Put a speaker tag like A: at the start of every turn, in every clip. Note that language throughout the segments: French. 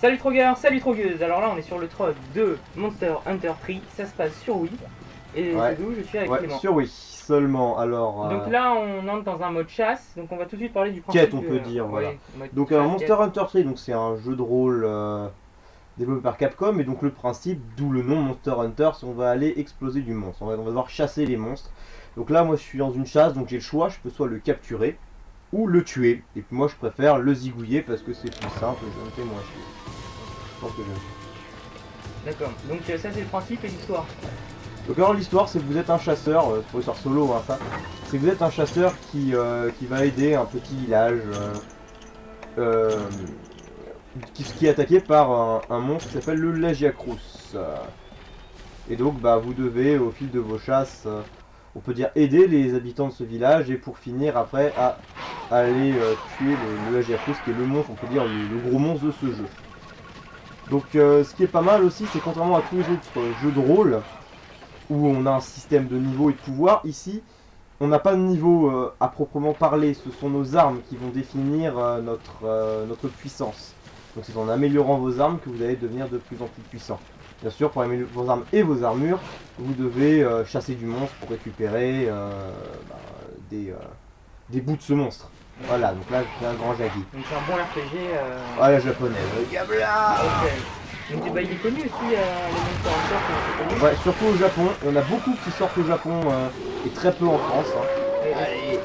A: Salut Trogueur, salut Trogueuse Alors là on est sur le trot de Monster Hunter 3, ça se passe sur Wii. Et
B: Ouais.
A: c'est d'où je suis avec
B: Ouais,
A: Clément.
B: sur oui, seulement. Alors, euh,
A: Donc là on entre dans un mode chasse, donc on va tout de suite parler du principe.
B: Quête, on peut
A: euh,
B: dire, voilà. donc
A: chasse,
B: Monster
A: quête.
B: Hunter 3, donc c'est un jeu de rôle euh, développé par Capcom, et donc le principe, d'où le nom Monster Hunter, c'est on va aller exploser du monstre, on va, on va devoir chasser les monstres. Donc là, moi je suis dans une chasse, donc j'ai le choix, je peux soit le capturer, ou le tuer. Et puis moi je préfère le zigouiller parce que c'est plus simple et ça me fait moins chier.
A: D'accord, donc euh, ça c'est le principe et l'histoire.
B: Donc alors l'histoire c'est que vous êtes un chasseur, euh, c'est solo hein, ça, c'est que vous êtes un chasseur qui, euh, qui va aider un petit village euh, qui, qui est attaqué par un, un monstre qui s'appelle le Lagiacrus. Et donc bah vous devez au fil de vos chasses, on peut dire aider les habitants de ce village et pour finir après à aller tuer le, le Lagiacrus qui est le monstre, on peut dire le, le gros monstre de ce jeu. Donc euh, ce qui est pas mal aussi c'est contrairement à tous les autres euh, jeux de rôle, où on a un système de niveau et de pouvoir. Ici, on n'a pas de niveau euh, à proprement parler. Ce sont nos armes qui vont définir notre, notre puissance. Donc c'est en améliorant vos armes que vous allez devenir de plus en plus puissant. Bien sûr, pour améliorer vos armes et vos armures, vous devez chasser du monstre pour récupérer bah, des, des bouts de ce monstre. Voilà, donc là j'ai un grand jaggi.
A: Donc c'est un bon RPG. Euh...
B: Ah la japonaise. Gabla
A: Ok. Donc bah, il est connu aussi, euh, les Monster Hunter, c'est.
B: Ouais, surtout au Japon. Il y en a beaucoup qui sortent au Japon euh, et très peu en France. hein.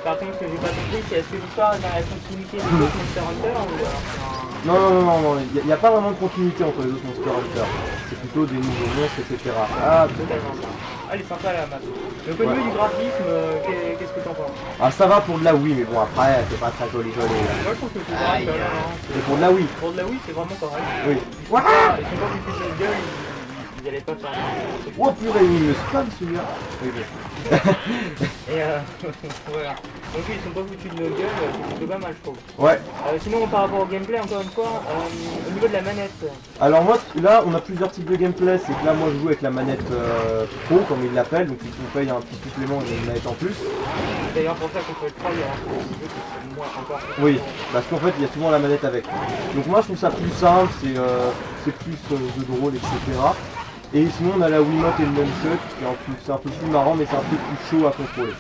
A: Par contre, ce que j'ai pas compris, c'est est-ce que l'histoire est dans la continuité des autres Monster Hunter ou c'est
B: Non, non, non, non, non, il n'y a, pas vraiment de continuité entre les autres Monster Hunter. C'est plutôt des nouveaux monstres, etc. Ah,
A: totalement ça Ah, elle est sympa la map. Au niveau
B: Ouais.
A: du graphisme, euh, qu'est- qu'est-ce que t'en penses?
B: Ah, ça va pour de la Wii, mais bon, après, c'est pas très joli joli. là.
A: Moi je trouve que c'est
B: aïe.
A: hein, hein.
B: C'est pour de la Wii,
A: Pour de la Wii, c'est vraiment correct.
B: oui.
A: Ils sont pas, de gueule, ils allaient pas faire.
B: Oh purée, il me spam celui-là.
A: Et euh, voilà. Donc ils sont pas foutus de nos gueules, c'est plutôt pas mal je trouve.
B: Ouais,
A: Euh, sinon par rapport au gameplay, encore une fois, euh, au niveau de la manette,
B: alors moi, là, on a plusieurs types de gameplay. C'est que là, moi, je joue avec la manette pro, comme ils l'appellent. Donc, on paye un petit supplément et une manette en plus.
A: d'ailleurs pour ça qu'on peut le croire, il y a un moins encore.
B: Oui, parce qu'en fait, il y a souvent la manette avec. Donc moi, je trouve ça plus simple, c'est plus de rôle, etc. Et sinon, on a la Wiimote et le Nunchuck, qui est un peu- c'est un peu plus marrant, mais c'est un peu plus chaud à contrôler.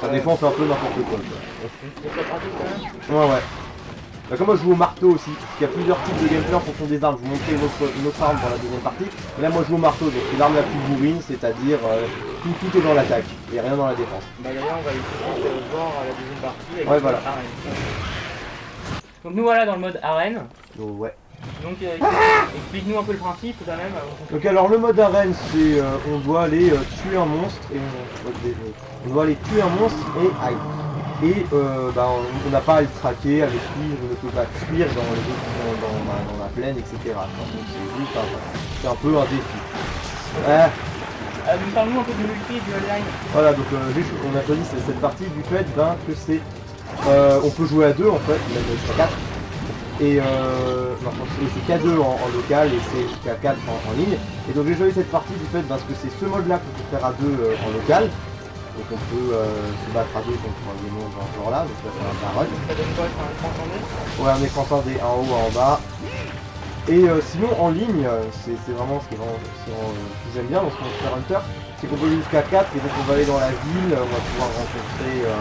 B: Ça défend, c'est un peu n'importe quoi. quoi.
A: C'est pas pratique quand même
B: Ouais, ouais. Bah, comme moi, je joue au marteau aussi, parce qu'il y a plusieurs types de gameplay en fonction des armes. Je vous montrer une autre, une autre arme dans la deuxième partie. Mais là, moi, je joue au marteau, donc c'est l'arme la plus bourrine, c'est-à-dire euh, tout, tout est dans l'attaque, et rien dans la défense.
A: Bah d'ailleurs on va tout de euh, voir euh, la deuxième partie avec
B: Ouais, voilà.
A: arène. Donc nous voilà dans le mode arène.
B: Ouais.
A: Donc euh, explique-nous un peu le principe quand même. avant qu'on
B: Donc alors le mode arène c'est euh, on doit aller euh, tuer un monstre et on, on doit aller tuer un monstre et aïe. Et euh, bah, on n'a pas à le traquer, à le suivre, on ne peut pas fuir dans, les dans, dans la- dans la plaine, etc. Donc c'est un, peu un défi. Ah,
A: Euh, donc parle-nous un peu du multi et du online.
B: voilà donc euh, on a choisi cette, partie du fait ben, que c'est euh, on peut jouer à deux en fait, même jusqu'à 4. Et euh, c'est c'est qu'à 2 en, en local et c'est jusqu'à 4 en, en ligne. Et donc j'ai joué cette partie du fait parce que c'est ce mode là qu'on peut faire à 2 en local. Donc on peut euh, se battre à 2 contre des monstres dans ce genre là, donc ça c'est un barrage.
A: Ça donne quoi un écran
B: Ouais, un écran scindé en haut, en bas. Et euh, sinon, en ligne, euh, c'est vraiment ce que j'aime bien dans ce Monster Hunter, c'est qu'on peut aller jusqu'à 4 et donc on va aller dans la ville, on va pouvoir rencontrer euh,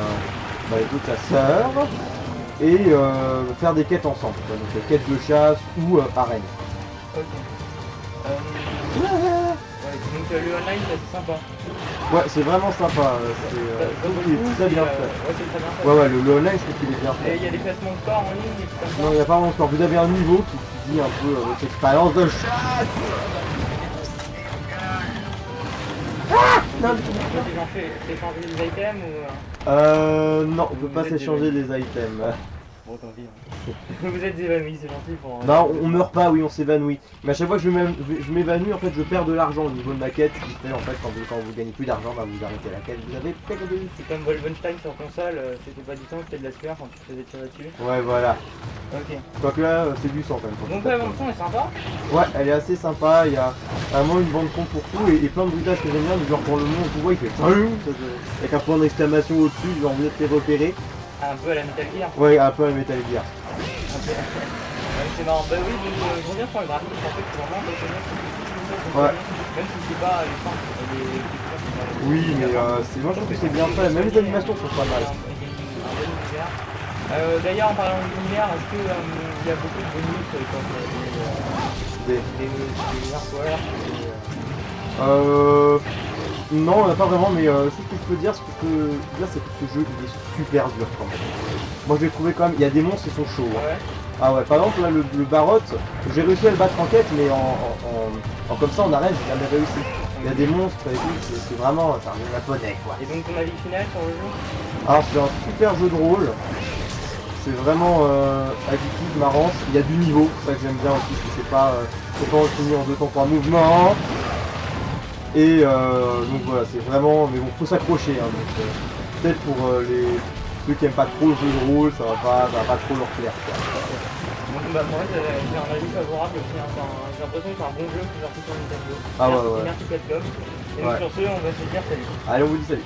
B: bah, les autres chasseurs et euh, faire des quêtes ensemble. quoi. Donc euh, quêtes de chasse ou euh, arène.
A: Ok. Ouais, donc le online c'est sympa.
B: Ouais, c'est vraiment sympa. C'est très bien fait.
A: Ouais.
B: Ouais, le, le online, je trouve qu'il est bien
A: Et
B: fait.
A: il y a des classements de score en ligne et tout comme ça.
B: Non, il n'y a pas vraiment de score. Vous avez un niveau qui, dit un peu votre expérience de chasse.
A: Non, tu peux t'échanger des items ou... euh,
B: Euh, non, on peut
A: Vous
B: pas s'échanger des items.
A: Bon, tant pis. hein. Vous êtes évanoui, c'est gentil pour...
B: Non, on meurt pas, oui, on s'évanouit. Mais à chaque fois que je m'évan- je m'évanouis, en fait, je perds de l'argent au niveau de ma quête. Ce qui fait, en fait, quand vous, quand vous gagnez plus d'argent, bah, vous arrêtez la quête. Vous avez perdu.
A: C'est comme Wolfenstein sur console, euh, c'était pas du temps, c'était de la sueur quand tu te faisais tirer dessus.
B: Ouais, voilà.
A: Ok.
B: Quoique là, euh, c'est du sang quand même.
A: Donc la
B: tapes.
A: bande son est sympa.
B: Ouais, elle est assez sympa. Il y a vraiment une bande son pour tout et, et plein de bruitages que j'aime bien. Du genre, quand le monstre vous voit, il fait Salut avec un point d'exclamation au-dessus, genre, vous êtes les repérer.
A: Un peu à la Metal Gear.
B: Ouais, un peu à Metal Gear.
A: Ok. Ouais, c'est marrant. Bah oui, euh, je reviens sur le graphisme, en fait, c'est vraiment.
B: Ouais.
A: Même si c'est pas les fins, les
B: Oui, mais euh, moi je trouve que c'est bien fait. Même les animations sont pas mal.
A: Euh, D'ailleurs, en parlant d'univers, est-ce qu'il y a beaucoup de bonus euh, comme euh,
B: Des-
A: des, des, des artworks des, euh,
B: Euh... Non, pas vraiment, mais euh, ce que je peux dire, ce que je peux dire, c'est que ce jeu, il est super dur quand même. Moi, je l'ai trouvé quand même, il y a des monstres qui sont chauds. hein.
A: Ouais.
B: Ah ouais, par exemple, là, le, le Barotte, j'ai réussi à le battre en quête, mais en, en, en- en comme ça, en arène, j'ai jamais réussi. Il y a des monstres et tout, c'est vraiment, c'est un japonais, quoi.
A: Et donc ton avis final sur le jeu?
B: Alors, c'est un super jeu de rôle. C'est vraiment euh, addictif, marrant. Il y a du niveau, c'est ça que j'aime bien aussi, parce que c'est pas, euh, c'est pas retenu en deux temps trois mouvements. Et euh, donc voilà, c'est vraiment, mais bon, faut s'accrocher. Hein, euh, peut-être pour euh, les ceux qui aiment pas trop le jeu de rôle, ça va pas, ça va pas trop leur plaire.
A: Bah moi j'ai un avis favorable aussi, hein. J'ai l'impression que c'est un bon jeu qui sorti sur Nintendo.
B: Ah ouais, ouais.
A: Merci Capcom. Et donc
B: Ouais.
A: sur ce, on va se dire salut.
B: Allez, on vous dit salut.